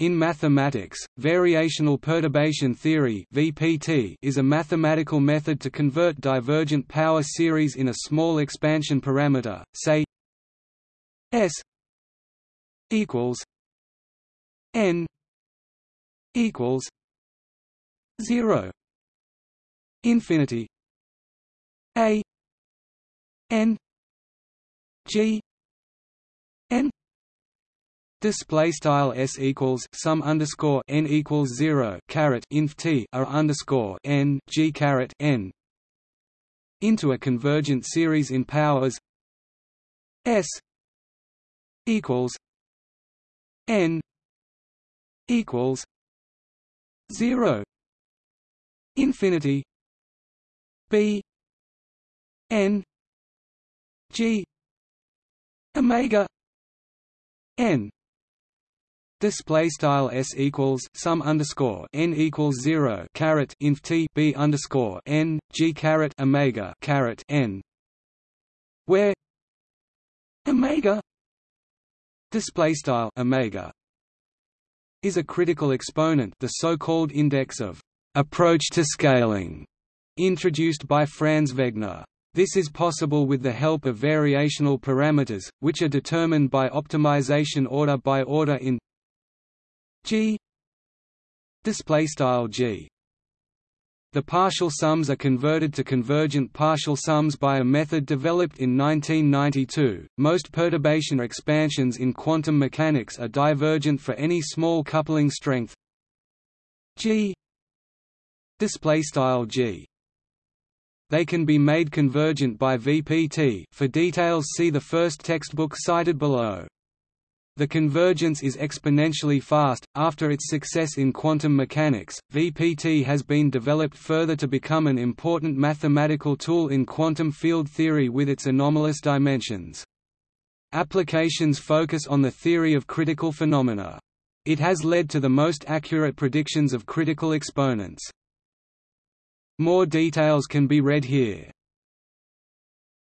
In mathematics, variational perturbation theory (VPT) is a mathematical method to convert divergent power series in a small expansion parameter, say S equals n equals 0 infinity a n g n Display style s equals sum underscore n equals zero caret inf t r underscore n g caret n into a convergent series in powers s equals n equals zero infinity b n g omega n Display style s equals sum underscore n equals zero caret inf t b underscore n g caret omega caret n, where omega display style omega is a critical exponent, the so-called index of approach to scaling, introduced by Franz Wegner. This is possible with the help of variational parameters, which are determined by optimization order by order in G. Display style G. The partial sums are converted to convergent partial sums by a method developed in 1992. Most perturbation expansions in quantum mechanics are divergent for any small coupling strength. G. Display style G. They can be made convergent by VPT for details see the first textbook cited below. The convergence is exponentially fast. After its success in quantum mechanics, VPT has been developed further to become an important mathematical tool in quantum field theory with its anomalous dimensions. Applications focus on the theory of critical phenomena. It has led to the most accurate predictions of critical exponents. More details can be read here.